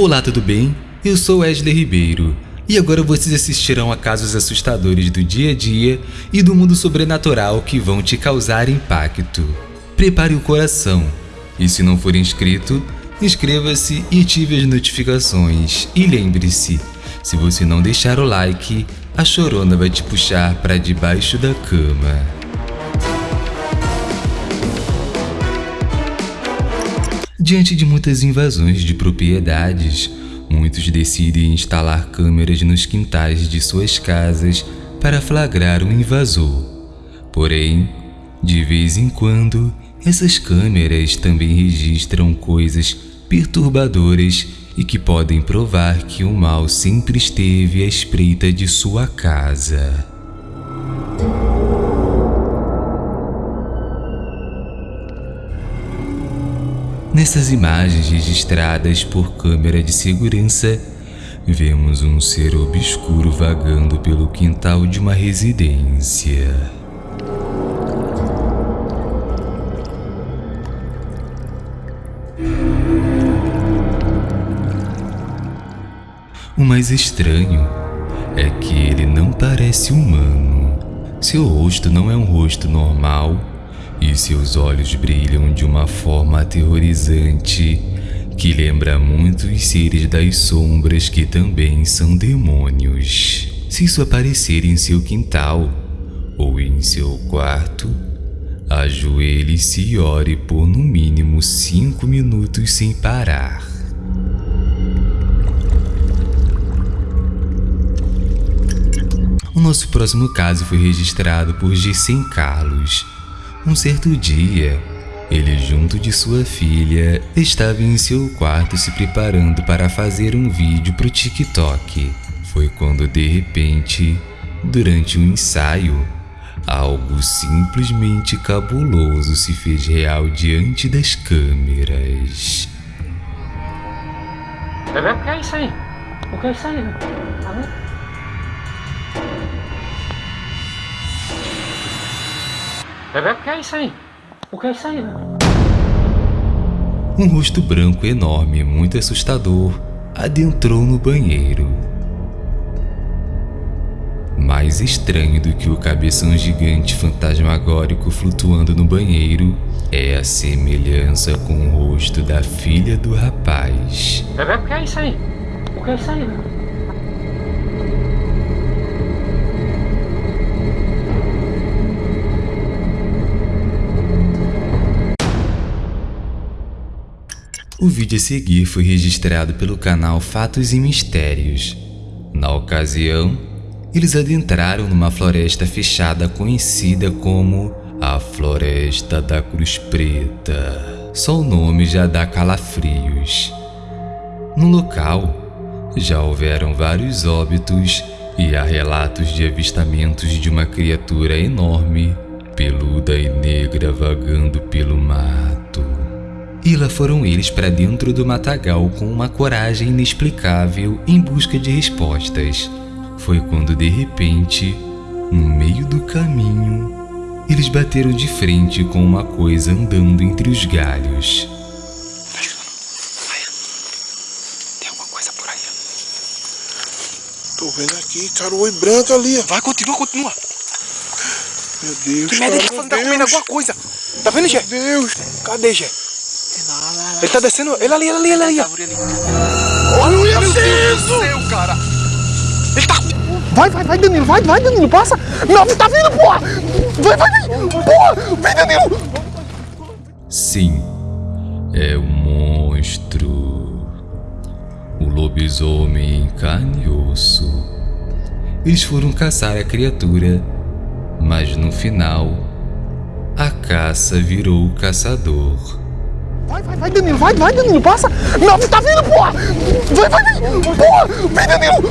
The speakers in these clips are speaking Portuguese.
Olá, tudo bem? Eu sou Wesley Ribeiro e agora vocês assistirão a casos assustadores do dia a dia e do mundo sobrenatural que vão te causar impacto. Prepare o coração e se não for inscrito, inscreva-se e ative as notificações. E lembre-se, se você não deixar o like, a chorona vai te puxar para debaixo da cama. Diante de muitas invasões de propriedades, muitos decidem instalar câmeras nos quintais de suas casas para flagrar um invasor. Porém, de vez em quando, essas câmeras também registram coisas perturbadoras e que podem provar que o mal sempre esteve à espreita de sua casa. Nessas imagens registradas por câmera de segurança, vemos um ser obscuro vagando pelo quintal de uma residência. O mais estranho é que ele não parece humano. Seu rosto não é um rosto normal e seus olhos brilham de uma forma aterrorizante que lembra muito os seres das sombras que também são demônios. Se isso aparecer em seu quintal ou em seu quarto, ajoelhe-se e ore por no mínimo cinco minutos sem parar. O nosso próximo caso foi registrado por Gissen Carlos, um certo dia, ele, junto de sua filha, estava em seu quarto se preparando para fazer um vídeo para o TikTok. Foi quando, de repente, durante um ensaio, algo simplesmente cabuloso se fez real diante das câmeras. Bebê, o que é isso aí? O que é isso aí? Tá? Bebê, o que é isso aí? O que é isso aí? Um rosto branco enorme, muito assustador, adentrou no banheiro. Mais estranho do que o cabeção gigante fantasmagórico flutuando no banheiro é a semelhança com o rosto da filha do rapaz. Bebê, o que é isso aí? O que é isso aí? O vídeo a seguir foi registrado pelo canal Fatos e Mistérios. Na ocasião, eles adentraram numa floresta fechada conhecida como a Floresta da Cruz Preta. Só o nome já dá calafrios. No local, já houveram vários óbitos e há relatos de avistamentos de uma criatura enorme, peluda e negra vagando pelo mato. E lá foram eles para dentro do matagal com uma coragem inexplicável em busca de respostas. Foi quando de repente, no meio do caminho, eles bateram de frente com uma coisa andando entre os galhos. Tem alguma coisa por aí? Tô vendo aqui, cara, o oi branco ali. Vai, continua, continua. Meu Deus, Que cara, merda, ele tá, meu falando, tá comendo alguma coisa. Tá vendo, Gé? Meu Deus. Cadê, Ele tá descendo. Ele ali, ele ali, ele ali. ó. Olha o Meu céu, cara. Ele tá... Vai, vai, vai, Danilo, vai, vai, Danilo, passa! Não, tá vindo, porra! Vai, vai, vai! Porra! Vem, Danilo! Sim, é um monstro. O lobisomem em carne e osso. Eles foram caçar a criatura, mas no final, a caça virou o caçador. Vai, vai, vai, Danilo, vai, vai, Danilo, passa! Não, tá vindo, porra! Vai, vai, vai! Porra! Vem, Danilo!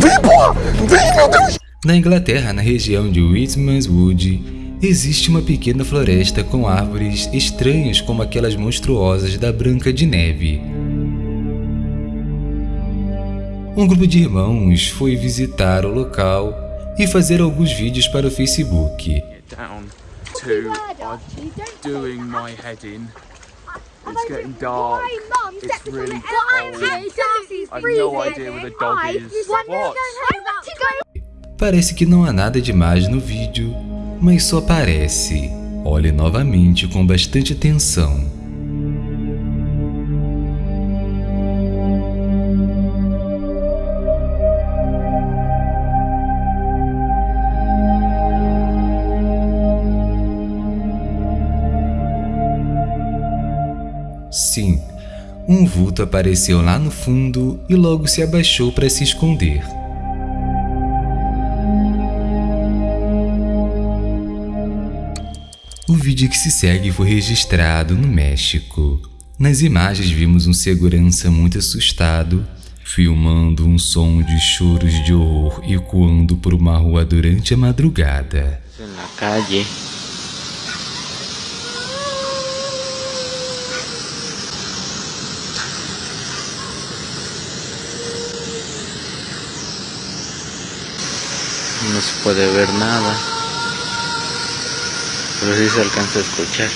Vem, porra! Vem, meu Deus! Na Inglaterra, na região de Whitmanswood, existe uma pequena floresta com árvores estranhas como aquelas monstruosas da Branca de Neve. Um grupo de irmãos foi visitar o local e fazer alguns vídeos para o Facebook. down to I'm doing my head in. It's getting dark. Why, Mum? It's really cold. I've freezing. no idea where the dog I is. What? I Parece que não há nada demais no vídeo, mas só parece. Olhe novamente com bastante atenção. Um vulto apareceu lá no fundo e logo se abaixou para se esconder. O vídeo que se segue foi registrado no México. Nas imagens vimos um segurança muito assustado, filmando um som de choros de horror ecoando por uma rua durante a madrugada. en la calle. No se puede ver nada, pero sí se alcanza a escuchar.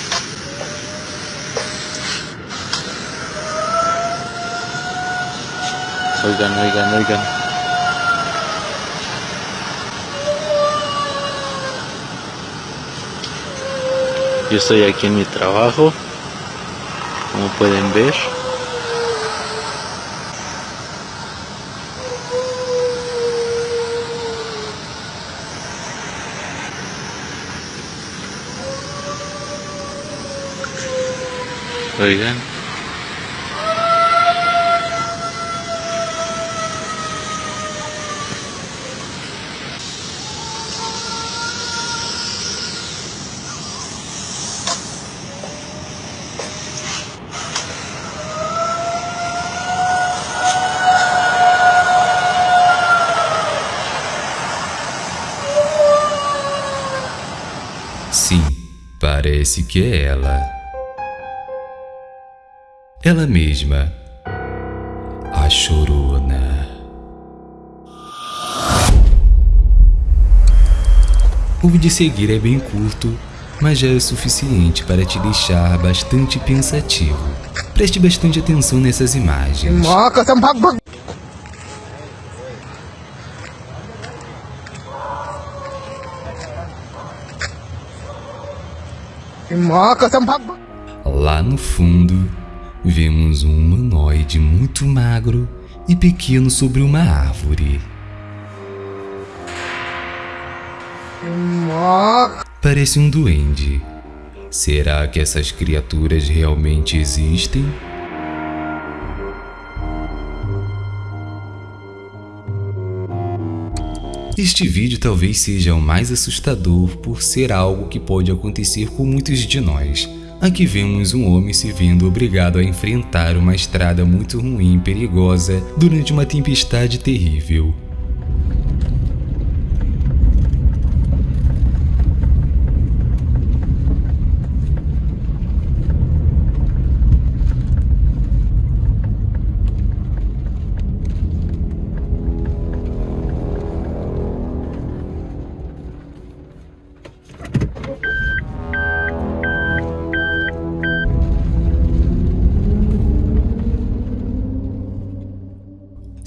Oigan, oigan, oigan. Yo estoy aquí en mi trabajo, como pueden ver. Sim, parece que é ela. Ela mesma. A chorona. O vídeo a seguir é bem curto, mas já é suficiente para te deixar bastante pensativo. Preste bastante atenção nessas imagens. Sa pagbag. Lá no fundo, vemos um humanoide muito magro e pequeno sobre uma árvore. Parece um duende. Será que essas criaturas realmente existem? Este vídeo talvez seja o mais assustador por ser algo que pode acontecer com muitos de nós. Aqui vemos um homem se vendo obrigado a enfrentar uma estrada muito ruim e perigosa durante uma tempestade terrível.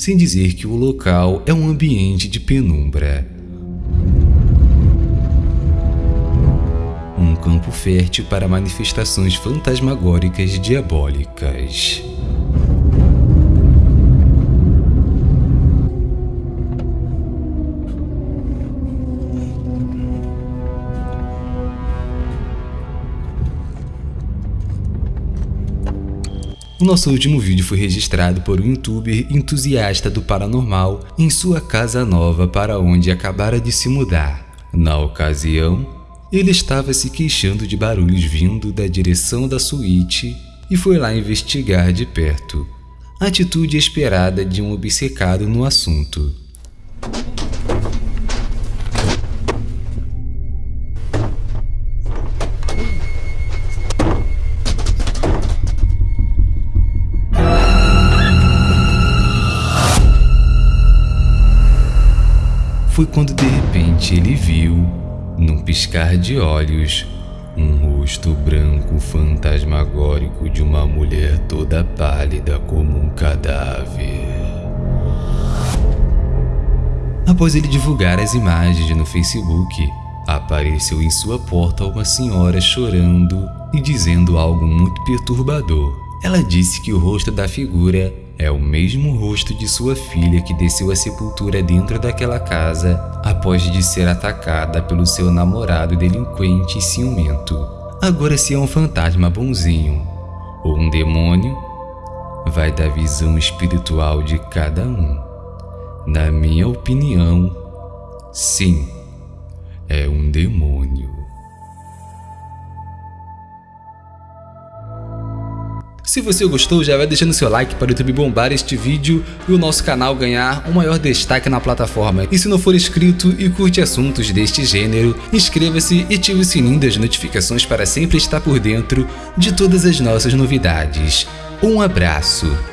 Sem dizer que o local é um ambiente de penumbra. Um campo fértil para manifestações fantasmagóricas diabólicas. O nosso último vídeo foi registrado por um youtuber entusiasta do paranormal em sua casa nova para onde acabara de se mudar. Na ocasião, ele estava se queixando de barulhos vindo da direção da suíte e foi lá investigar de perto. Atitude esperada de um obcecado no assunto. Foi quando de repente ele viu, num piscar de olhos, um rosto branco fantasmagórico de uma mulher toda pálida como um cadáver. Após ele divulgar as imagens no Facebook, apareceu em sua porta uma senhora chorando e dizendo algo muito perturbador. Ela disse que o rosto da figura é o mesmo rosto de sua filha que desceu à sepultura dentro daquela casa após de ser atacada pelo seu namorado delinquente e ciumento. Agora, se é um fantasma bonzinho ou um demônio, vai da visão espiritual de cada um. Na minha opinião, sim, é um demônio. Se você gostou, já vai deixando seu like para o YouTube bombar este vídeo e o nosso canal ganhar um maior destaque na plataforma. E se não for inscrito e curte assuntos deste gênero, inscreva-se e ative o sininho das notificações para sempre estar por dentro de todas as nossas novidades. Um abraço!